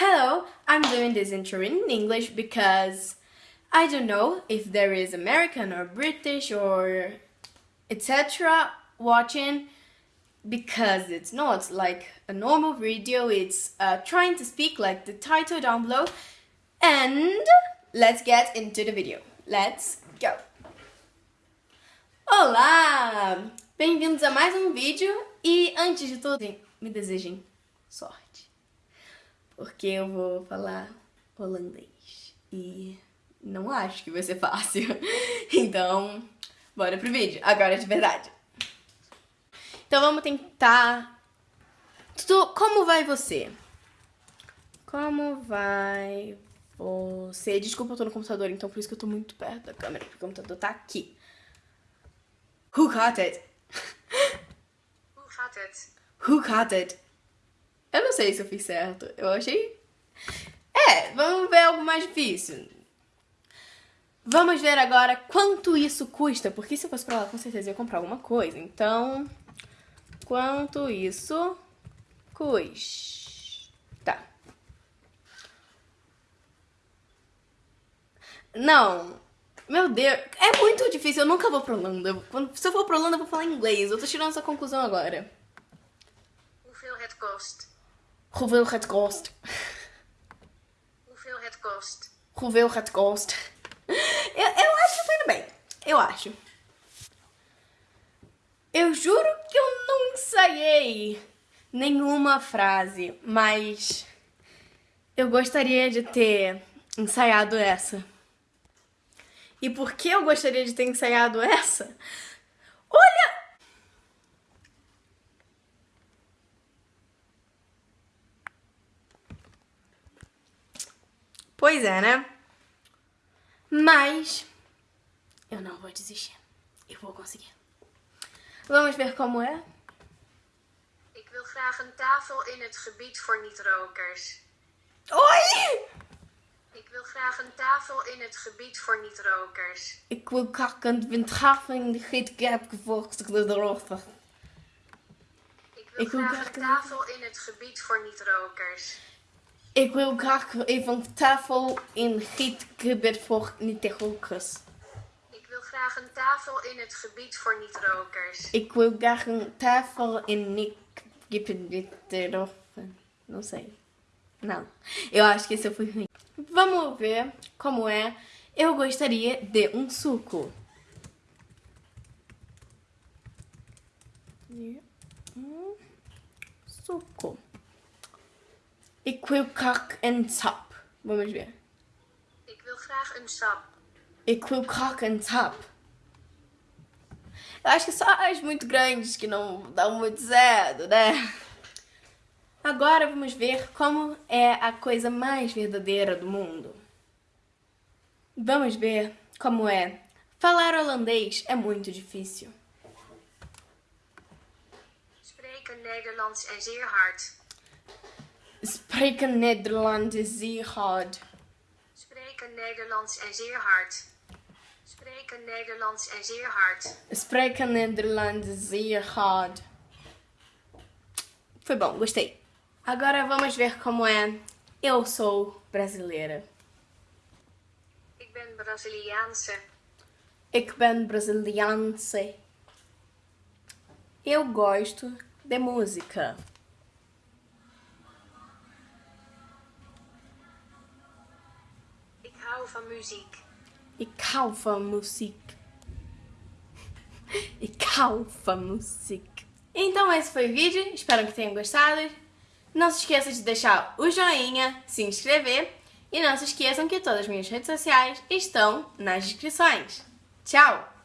Hello, I'm doing this intro in English because I don't know if there is American or British or etc. watching because it's not like a normal video, it's uh, trying to speak like the title down below and let's get into the video. Let's go! Olá! Bem-vindos a mais um vídeo e antes de tudo, me desejem sorte, porque eu vou falar holandês e não acho que vai ser fácil. Então, bora pro vídeo, agora de verdade. Então vamos tentar... Como vai você? Como vai você? Desculpa, eu tô no computador, então por isso que eu tô muito perto da câmera, porque o computador tá aqui. Who got it? Who got it? Who got it? Eu não sei se eu fiz certo. Eu achei... É, vamos ver algo mais difícil. Vamos ver agora quanto isso custa, porque se eu fosse pra lá, com certeza eu ia comprar alguma coisa. Então, quanto isso custa? Não, meu Deus, é muito difícil, eu nunca vou pra Holanda. Se eu for pra Holanda, eu vou falar inglês. Eu tô tirando essa conclusão agora. Hoeveel het kost? Hoeveel het kost? Hoeveel het kost? Hoeveel het kost? Eu, eu acho que bem. Eu acho. Eu juro que eu não ensaiei nenhuma frase, mas eu gostaria de ter ensaiado essa. E por que eu gostaria de ter ensaiado essa? Olha! Pois é, né? Mas eu não vou desistir. Eu vou conseguir. Vamos ver como é? Ik wil graag een tafel in het gebied voor niet-rokers. Oi! Ik wil graag een tafel in het gebied voor niet-rokers. Ik wil graag een tafel in de gietcap gevolgd de rochter. Ik wil Ik wil graag een- tafel in het gebied voor niet-rokers. Ik wil graag even een tafel in gietgebied voor niet-rokers. Ik wil graag een tafel in het gebied voor niet-rokers. Ik wil graag een tafel in niet-gebied Não sei. Não. Eu acho que eu fui ruim. Vamos ver como é. Eu gostaria de um suco. De um suco. Ik wil graag een sap. Vamos ver. Ik wil graag een sap. Ik wil graag een sap. Eu acho que só as muito grandes que não dão muito certo, né? Agora vamos ver como é a coisa mais verdadeira do mundo. Vamos ver como é. Falar holandês é muito difícil. Spreken Nederlands en zeer hard. Spreken Nederlands zeer hard. Spreken Nederlands en zeer hard. Spreken Nederlands en zeer hard. Spreken Nederlands zeer hard. Foi bom, gostei. Agora vamos ver como é. Eu sou brasileira. Ik ben Braziliaanse. Ik ben Braziliaanse. Eu gosto de música. Van muziek. Ik hou van muziek. Ik hou van muziek. Então esse foi o vídeo, espero que tenham gostado. Não se esqueça de deixar o joinha, se inscrever e não se esqueçam que todas as minhas redes sociais estão nas descrições. Tchau!